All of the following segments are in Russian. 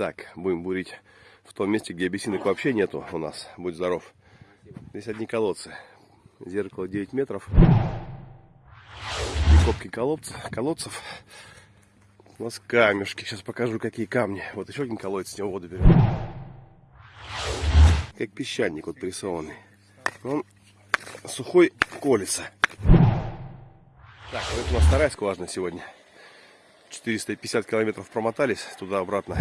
Так, будем бурить в том месте, где абиссинок вообще нету у нас. Будь здоров. Здесь одни колодцы. Зеркало 9 метров. И копки колодцев. колодцев. У нас камешки. Сейчас покажу, какие камни. Вот еще один колодец, с него воду берем. Как песчаник вот прессованный. Он сухой колется. Так, вот это у нас вторая скважина сегодня. 450 километров промотались туда-обратно.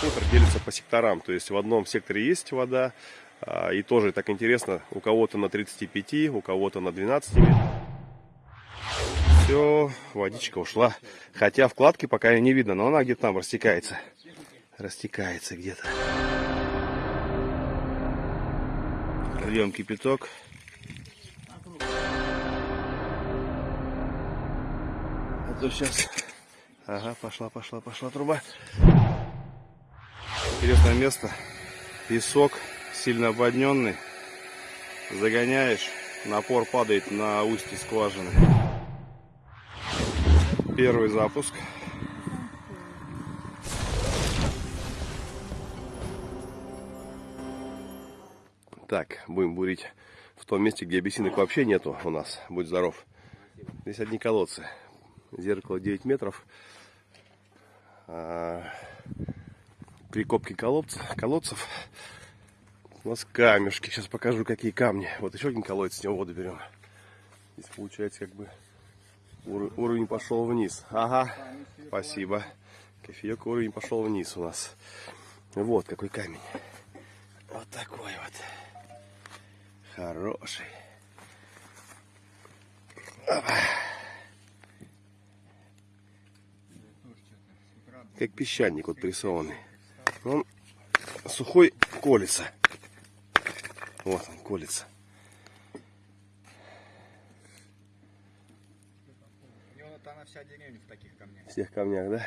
Хутор делится по секторам. То есть в одном секторе есть вода. А, и тоже так интересно, у кого-то на 35, у кого-то на 12 метров. Все, водичка ушла. Хотя вкладки пока не видно, но она где-то там растекается. Растекается где-то. Льем кипяток. А то сейчас... Ага, пошла, пошла, пошла труба. Интересное место. Песок сильно обводненный. Загоняешь, напор падает на устье скважины. Первый запуск. Так, будем бурить в том месте, где абиссинок вообще нету у нас. Будь здоров. Здесь одни колодцы. Зеркало 9 метров. При копке колодцев, колодцев у нас камешки. Сейчас покажу, какие камни. Вот еще один колодец, с него воду берем. Здесь получается как бы уровень пошел вниз. Ага, спасибо. Кофеек уровень пошел вниз у нас. Вот какой камень. Вот такой вот. Хороший. Как песчаник вот прессованный. Он сухой колется. Вот он колется. У него вот она вся деревня в таких камнях. Всех камнях, да?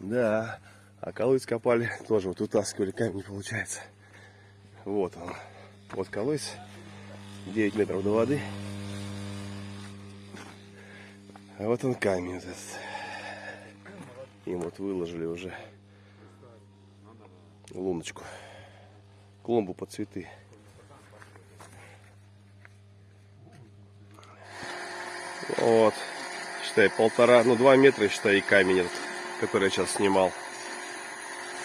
Да. А колодец копали, тоже вот утаскивали камень, получается. Вот он. Вот колодец. 9 метров до воды. А вот он камень вот этот. Им вот выложили уже луночку. Клумбу под цветы. Вот. Считай, полтора, ну два метра, считай, и камень этот, который я сейчас снимал.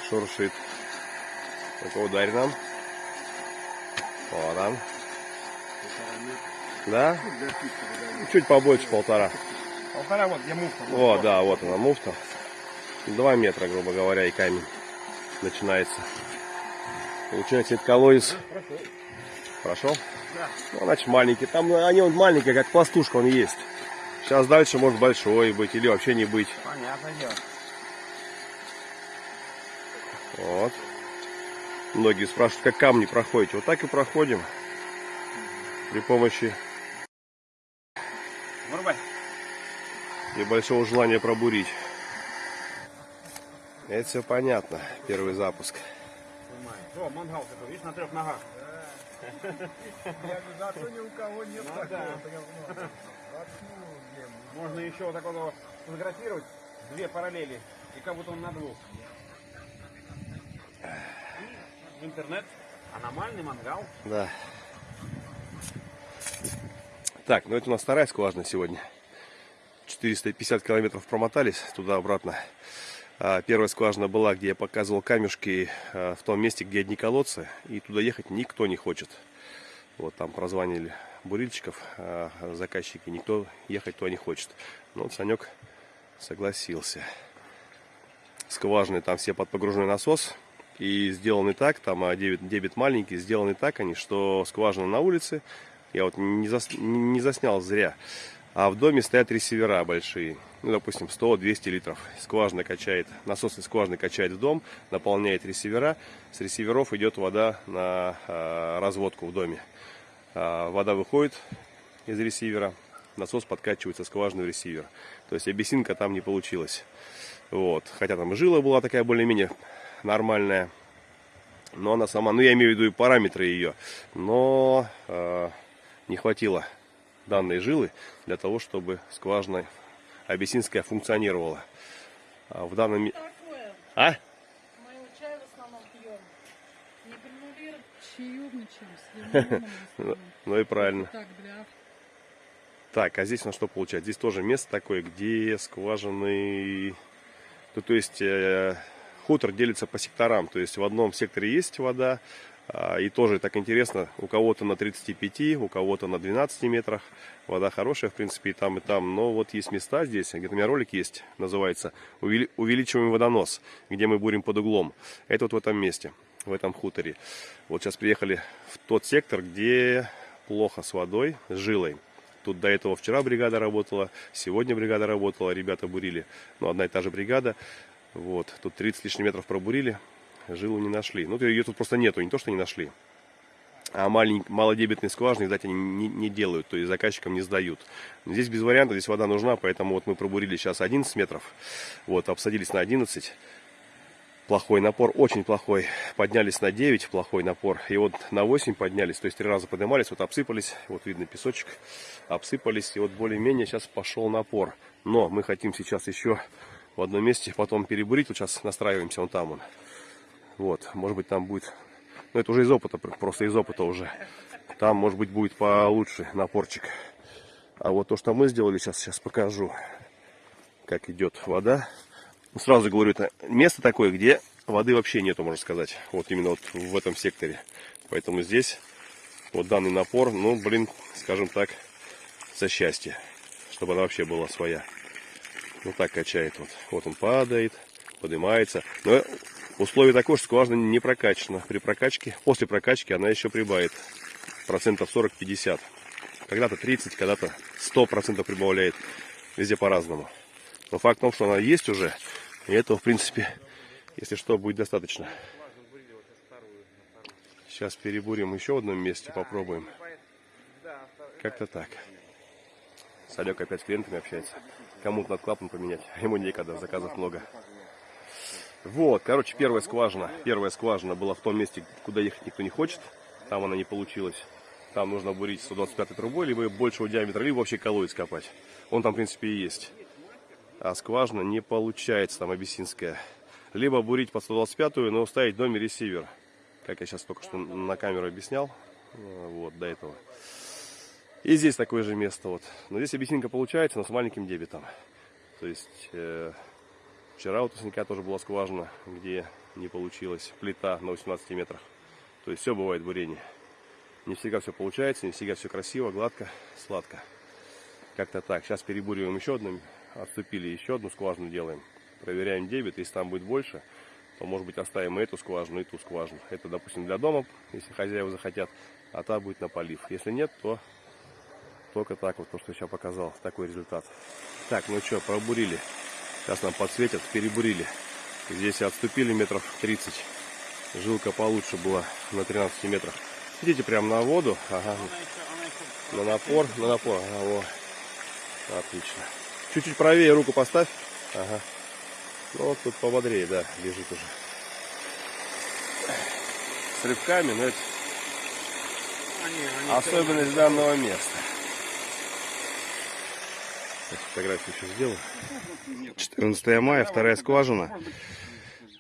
Шуршит. Ну-ка, ударь нам. Вот он. Да? Чуть побольше полтора. Полтора вот, где муфта. Вот, да, вот она муфта. Два метра, грубо говоря, и камень начинается. Получается, это колодец. Прошел? Да. Ну, значит, маленький. Там они вот маленькие, как пластушка он есть. Сейчас дальше может большой быть или вообще не быть. Понятное дело. Вот. Многие спрашивают, как камни проходите. Вот так и проходим. При помощи Вырубай. небольшого желания пробурить. Это все понятно. Первый запуск. О, мангал такой, видишь, на трех ногах. Я зато ни у кого нет Ну такого. да. ну. Можно еще вот такого сфотографировать, две параллели, и как будто он на двух. И в интернет. Аномальный мангал. Да. Так, ну это у нас вторая скважина сегодня. 450 километров промотались туда-обратно. А, Первая скважина была, где я показывал камешки а, в том месте, где одни колодцы. И туда ехать никто не хочет. Вот там прозванивали бурильщиков, а, заказчики. Никто ехать туда не хочет. Но вот Санек согласился. Скважины там все под погружной насос. И сделаны так, там дебет, дебет маленький, сделаны так они, что скважина на улице. Я вот не, зас, не заснял зря. А в доме стоят ресивера большие. Ну, допустим, 100-200 литров. Скважина качает, насосной скважины качает в дом, наполняет ресивера. С ресиверов идет вода на а, разводку в доме. А, вода выходит из ресивера, насос подкачивается скважину в ресивер. То есть абиссинка там не получилась. Вот. Хотя там жила была такая более-менее нормальная. Но она сама, ну я имею в виду и параметры ее. Но э, не хватило данной жилы для того, чтобы скважина Абиссинская функционировала. А в данном... Такое. А? Мы его чай в основном пьем. Не гранулируем, чаевничаем с лимоном. основном. Ну и правильно. Так, для Так, а здесь у нас что получается? Здесь тоже место такое, где скважины... Ну, то есть э, хутор делится по секторам. То есть в одном секторе есть вода, и тоже так интересно, у кого-то на 35, у кого-то на 12 метрах. Вода хорошая, в принципе, и там, и там. Но вот есть места здесь, где-то у меня ролик есть, называется «Увели- «Увеличиваем водонос», где мы бурим под углом. Это вот в этом месте, в этом хуторе. Вот сейчас приехали в тот сектор, где плохо с водой, с жилой. Тут до этого вчера бригада работала, сегодня бригада работала, ребята бурили. Ну, одна и та же бригада. Вот, тут 30 лишних метров пробурили, жилу не нашли. Ну, ее тут просто нету, не то, что не нашли. А малень- малодебетные скважины, видать, они не, не делают, то есть заказчикам не сдают. Здесь без вариантов, здесь вода нужна, поэтому вот мы пробурили сейчас 11 метров. Вот, обсадились на 11 плохой напор, очень плохой. Поднялись на 9, плохой напор. И вот на 8 поднялись, то есть три раза поднимались, вот обсыпались, вот видно песочек, обсыпались. И вот более-менее сейчас пошел напор. Но мы хотим сейчас еще в одном месте потом перебурить. Вот сейчас настраиваемся, вон там он. Вот, может быть там будет, ну это уже из опыта, просто из опыта уже. Там, может быть, будет получше напорчик. А вот то, что мы сделали, сейчас, сейчас покажу, как идет вода. Ну, Сразу говорю, это место такое, где воды вообще нету, можно сказать. Вот именно вот в этом секторе. Поэтому здесь вот данный напор, ну, блин, скажем так, за счастье. Чтобы она вообще была своя. Вот так качает вот. Вот он падает, поднимается. Но условие такое, что скважина не прокачана. При прокачке, после прокачки она еще прибавит. Процентов 40-50. Когда-то 30, когда-то 100% прибавляет. Везде по-разному. Но факт в том, что она есть уже, и этого, в принципе, если что, будет достаточно. Сейчас перебурим еще в одном месте, попробуем. Как-то так. Салек опять с клиентами общается. Кому-то надо клапан поменять, ему некогда, заказов много. Вот, короче, первая скважина. Первая скважина была в том месте, куда ехать никто не хочет. Там она не получилась. Там нужно бурить 125 трубой, либо большего диаметра, либо вообще колодец копать. Он там, в принципе, и есть а скважина не получается там абиссинская. Либо бурить под 125, но ставить в доме ресивер. Как я сейчас только что на камеру объяснял. э, Вот, до этого. И здесь такое же место. Вот. Но здесь абиссинка получается, но с маленьким дебетом. То есть, э, вчера у Тусника тоже была скважина, где не получилось. Плита на 18 метрах. То есть, все бывает в бурении. Не всегда все получается, не всегда все красиво, гладко, сладко. Как-то так. Сейчас перебуриваем еще одну. Отступили еще одну скважину делаем. Проверяем дебет. Если там будет больше, то может быть оставим и эту скважину, и ту скважину. Это, допустим, для дома, если хозяева захотят. А та будет на полив. Если нет, то только так вот, то, что я сейчас показал. Такой результат. Так, ну что, пробурили. Сейчас нам подсветят, перебурили. Здесь отступили метров 30. Жилка получше была на 13 метрах. Идите прямо на воду. Ага. На напор, на напор. Ага, во. Отлично. Чуть-чуть правее руку поставь. Ага. Ну вот тут пободрее, да, лежит уже. С рыбками, но это особенность данного места. Сейчас фотографию еще сделаю. 14 мая, вторая скважина.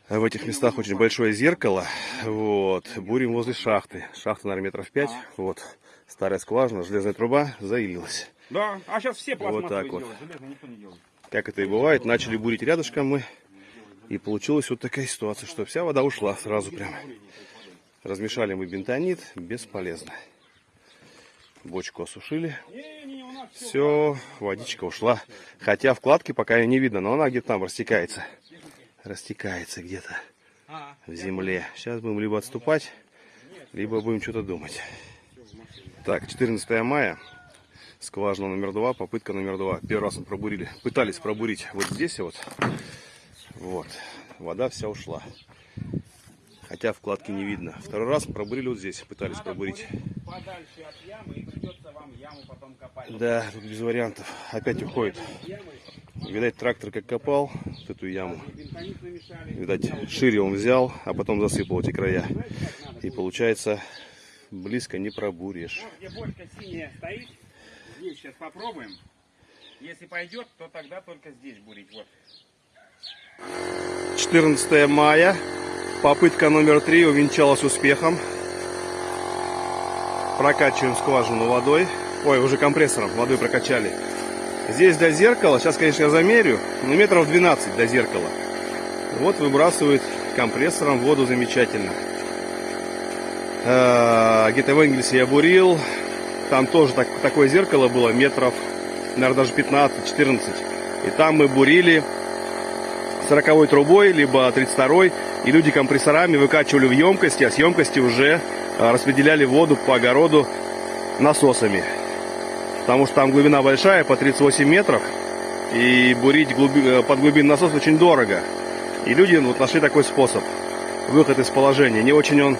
В этих местах очень большое зеркало. Вот. Бурим возле шахты. Шахта, наверное, метров 5. Вот. Старая скважина, железная труба заилилась. Да, а сейчас все пластмассовые так вот. Как это и бывает, начали бурить рядышком мы. И получилась вот такая ситуация, что вся вода ушла сразу прямо. Размешали мы бентонит, бесполезно. Бочку осушили. Все, водичка ушла. Хотя вкладки пока ее не видно, но она где-то там растекается. Растекается где-то А, в земле. Сейчас будем либо отступать, либо будем что-то думать. Так, 14 мая. Скважина номер два, попытка номер два. Первый раз мы пробурили. Пытались пробурить вот здесь вот. Вот. Вода вся ушла. Хотя вкладки не видно. Второй раз пробурили вот здесь. Пытались пробурить. подальше от ямы и придется вам яму потом копать. Да, тут без вариантов. Опять уходит. Видать, трактор как копал вот эту яму. Видать, шире он взял, а потом засыпал эти края. И получается, близко не пробуришь. Вот где бочка синяя стоит, здесь сейчас попробуем. Если пойдет, то тогда только здесь бурить. Вот. 14 мая. Попытка номер три увенчалась успехом. Прокачиваем скважину водой. Ой, уже компрессором водой прокачали. Здесь до зеркала, сейчас, конечно, я замерю, но метров 12 до зеркала. Вот выбрасывает компрессором воду замечательно. Э, Где-то в Энгельсе я бурил. Там тоже так- такое зеркало было, метров, наверное, даже 15-14. И там мы бурили 40 трубой, либо 32 и люди компрессорами выкачивали в емкости, а с емкости уже а, распределяли воду по огороду насосами. Потому что там глубина большая, по 38 метров, и бурить глуби- э, под глубинный насос очень дорого. И люди вот нашли такой способ, выход из положения. Не очень он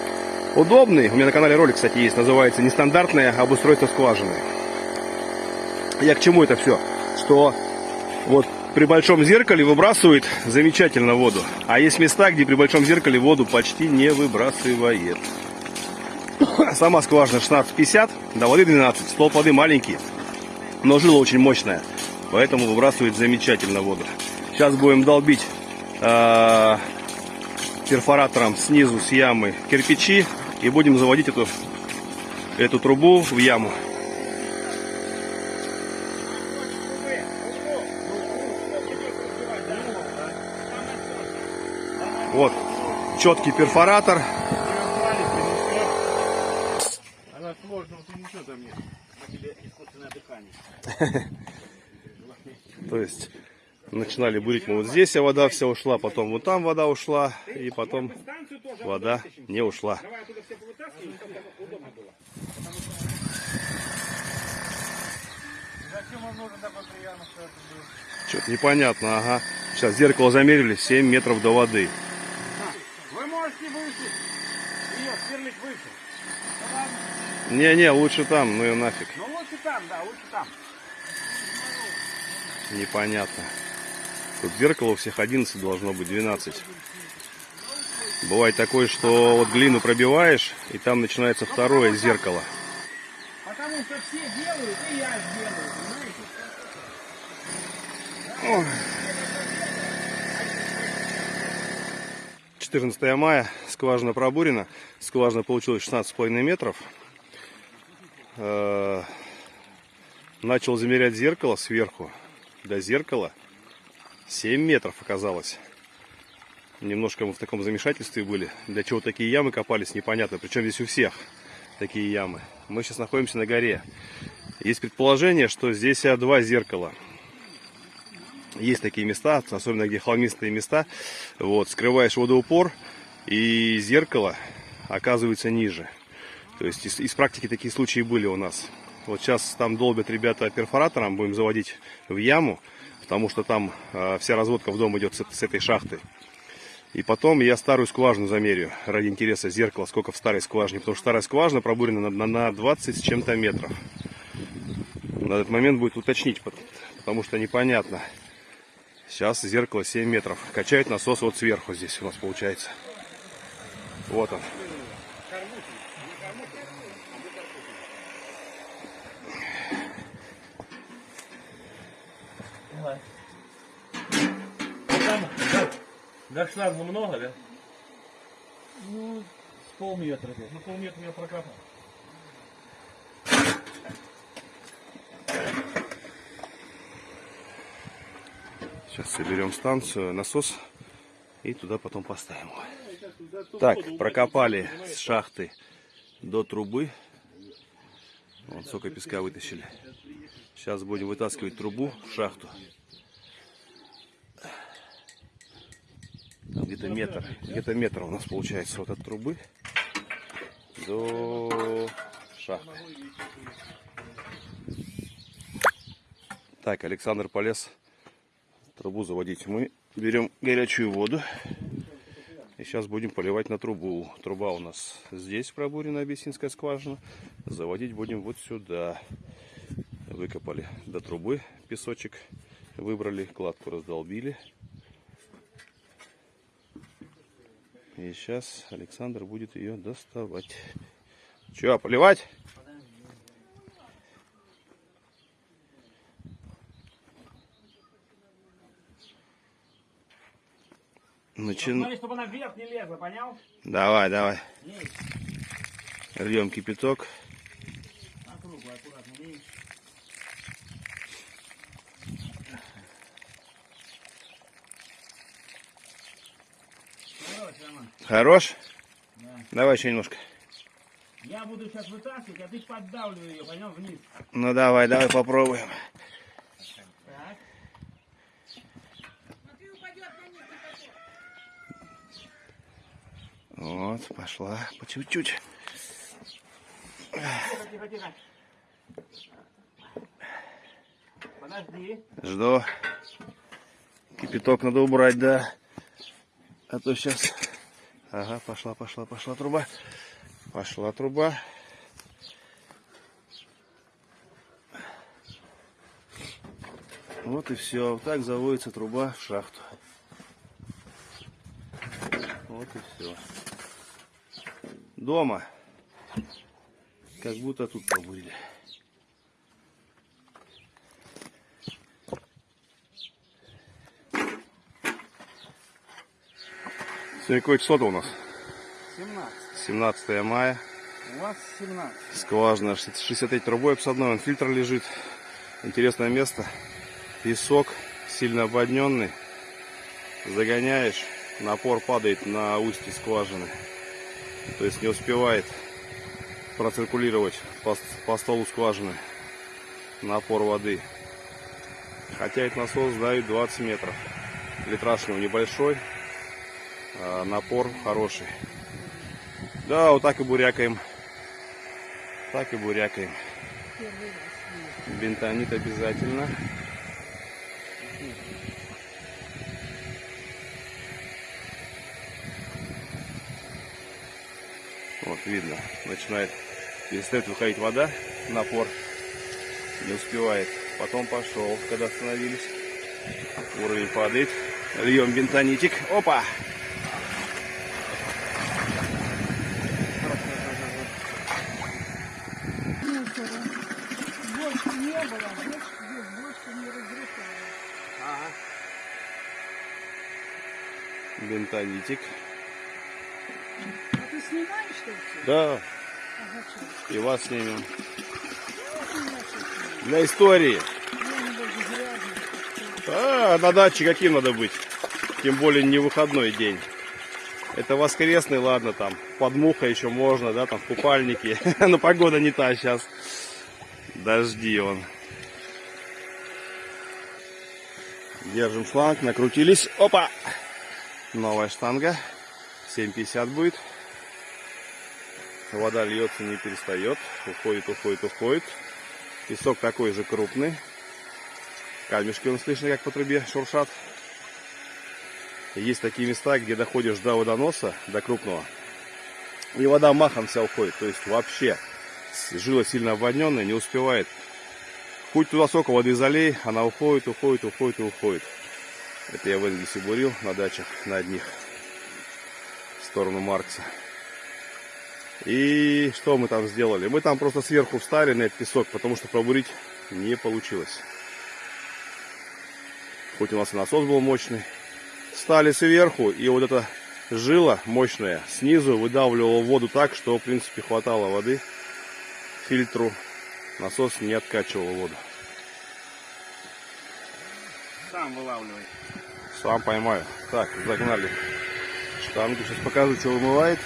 удобный. У меня на канале ролик, кстати, есть, называется «Нестандартное обустройство скважины». Я к чему это все? Что вот при большом зеркале выбрасывает замечательно воду. А есть места, где при большом зеркале воду почти не выбрасывает. Сама скважина 1650, до воды 12. Столб воды маленький, но жила очень мощная. Поэтому выбрасывает замечательно воду. Сейчас будем долбить э, перфоратором снизу с ямы кирпичи и будем заводить эту, эту трубу в яму. Вот четкий перфоратор. Она сложно, вот ничего там нет. На тебе искусственное дыхание. То есть начинали бурить мы вот здесь, а вода вся ушла, потом вот там вода ушла, и потом вода не ушла. Что-то непонятно, ага. Сейчас зеркало замерили 7 метров до воды. Сверлить выше. Не-не, лучше там, ну и нафиг. Ну лучше там, да, лучше там. Непонятно. Тут зеркало у всех 11 должно быть, 12. Бывает такое, что вот глину пробиваешь, и там начинается второе зеркало. Потому что все делают, и я сделаю, понимаете? 14 мая, скважина пробурена. Скважина получилась 16,5 метров. Э, Начал замерять зеркало сверху до зеркала. 7 метров оказалось. Немножко мы в таком замешательстве были. Для чего такие ямы копались, непонятно. Причем здесь у всех такие ямы. Мы сейчас находимся на горе. Есть предположение, что здесь а, два зеркала. Есть такие места, особенно где холмистые места. Вот, скрываешь водоупор, и зеркало оказывается ниже. То есть из, из практики такие случаи были у нас. Вот сейчас там долбят ребята перфоратором, будем заводить в яму, потому что там э, вся разводка в дом идет с, с этой шахты. И потом я старую скважину замерю ради интереса зеркала, сколько в старой скважине, потому что старая скважина пробурена на, на, на 20 с чем-то метров. На этот момент будет уточнить, пот- потому что непонятно. Сейчас зеркало 7 метров. Качает насос вот сверху здесь у нас получается. Вот он. До, шланга много, да? Ну, с полметра. Ну полметра я прокапал. Сейчас соберем станцию, насос и туда потом поставим. Так, прокопали с шахты до трубы. Вот сколько песка вытащили. Сейчас будем вытаскивать трубу в шахту. Где-то метр, где-то метр у нас получается вот от трубы до шахты. Так, Александр полез трубу заводить. Мы берем горячую воду и сейчас будем поливать на трубу. Труба у нас здесь пробурена, абиссинская скважина. Заводить будем вот сюда. Выкопали до трубы песочек, выбрали, кладку раздолбили. И сейчас Александр будет ее доставать. Че, поливать? Начин... Смотри, чтобы она вверх не лезла, понял? Давай, давай. Есть. Льем кипяток. Округло, аккуратно, видишь? Короче, Роман, Хорош? да. Давай еще немножко. Я буду сейчас вытаскивать, а ты поддавливай ее, понял, вниз. Ну давай, давай попробуем. Так. Смотри, упадет на них кипяток. Вот, пошла по чуть-чуть. Жду. Кипяток надо убрать, да. А то сейчас... Ага, пошла, пошла, пошла труба. Пошла труба. Вот и все. Вот так заводится труба в шахту. Вот и все. Дома. Как будто тут побурили. Сегодня какое число-то у нас? 17. 17 мая. У вас 17. Скважина 63 трубой обсадной, он фильтр лежит. Интересное место. Песок, сильно обводненный. Загоняешь, напор падает на устье скважины. То есть не успевает проциркулировать по, по столу скважины напор воды. Хотя этот насос дает 20 метров. Литраж у него небольшой, а напор хороший. Да, вот так и бурякаем. Так и бурякаем. Бентонит обязательно. Видно, начинает, перестает выходить вода, напор не успевает. Потом пошел, когда остановились. Уровень падает. Льем бентонитик. Опа! Мусора. Больше не было, больше, здесь больше не разрушилось. Ага. Бентонитик. А ты снимаешь что все? Да, что? и вас снимем. Для истории. А, на даче каким надо быть? Тем более не выходной день. Это воскресный, ладно, там, под мухой еще можно, да, там, в купальнике. Но погода не та сейчас. Дожди он. Держим шланг, накрутились. Опа! Новая штанга. 7,50 будет. Вода льется, не перестает. Уходит, уходит, уходит. Песок такой же крупный. Камешки он слышно, как по трубе шуршат. Есть такие места, где доходишь до водоноса, до крупного, и вода махом вся уходит. То есть вообще жила сильно обводненная, не успевает. Хоть туда сколько воды залей, она уходит, уходит, уходит и уходит. Это я в Энгельсе бурил на дачах, на одних, в сторону Маркса. И что мы там сделали? Мы там просто сверху встали на этот песок, потому что пробурить не получилось. Хоть у нас и насос был мощный. Стали сверху, и вот эта жила мощная снизу выдавливала воду так, что в принципе хватало воды фильтру. Насос не откачивал воду. Сам вылавливай. Сам поймаю. Так, загнали штангу. Сейчас покажу, что вымывает.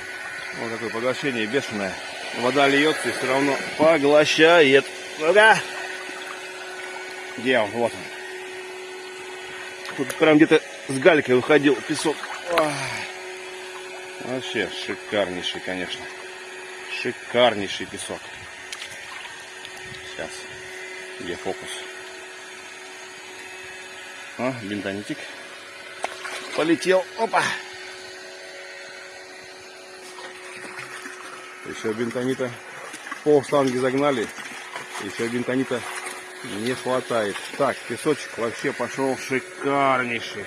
Вот такое поглощение бешеное. Вода льется и все равно поглощает. Ну-ка! Где он? Вот он. Тут прям где-то с галькой выходил песок. Вообще шикарнейший, конечно. Шикарнейший песок. Сейчас. Где фокус? А, бентонитик. Полетел. Опа. Еще бентонита. Пол штанги загнали. Еще бентонита не хватает. Так, песочек вообще пошел шикарнейший.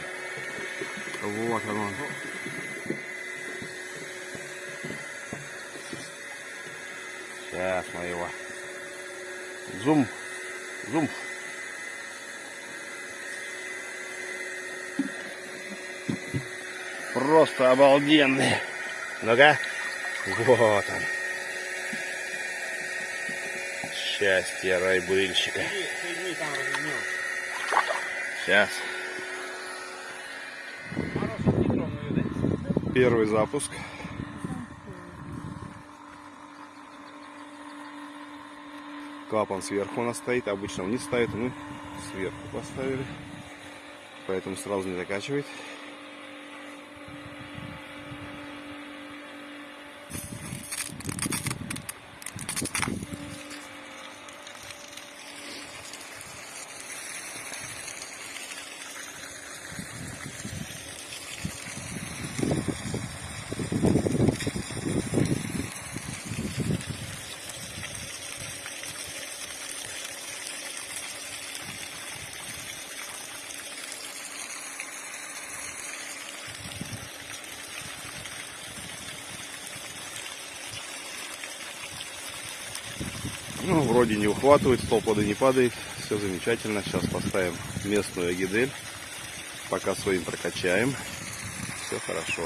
Вот он. Сейчас мы его. Зум. Зум. просто обалденные. Ну-ка. Вот он. Счастье райбыльщика. Сейчас. Первый запуск. Клапан сверху у нас стоит, обычно вниз ставит, мы сверху поставили. Поэтому сразу не закачивает. Ну, вроде не ухватывает, столб воды не падает. Все замечательно. Сейчас поставим местную агидель. Пока своим прокачаем. Все хорошо.